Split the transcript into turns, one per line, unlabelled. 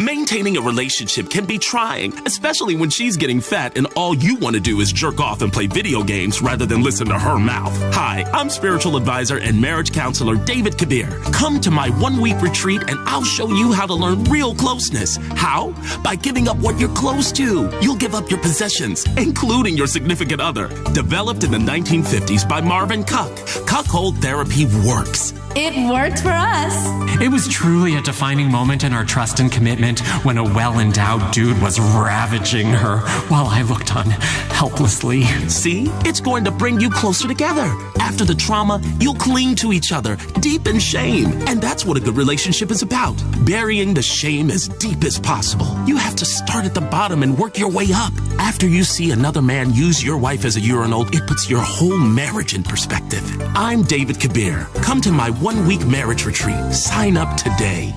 Maintaining a relationship can be trying, especially when she's getting fat and all you want to do is jerk off and play video games rather than listen to her mouth. Hi, I'm spiritual advisor and marriage counselor David Kabir. Come to my one week retreat and I'll show you how to learn real closeness. How? By giving up what you're close to. You'll give up your possessions, including your significant other. Developed in the 1950s by Marvin Cuck, Cuckold Therapy works.
It worked for us.
It was truly a defining moment in our trust and commitment when a well endowed dude was ravaging her while I looked on helplessly.
See? It's going to bring you closer together. After the trauma, you'll cling to each other, deep in shame. And that's what a good relationship is about burying the shame as deep as possible. You have to start at the bottom and work your way up. After you see another man use your wife as a urinal, it puts your whole marriage in perspective. I'm David Kabir. Come to my one week marriage retreat. Sign up today.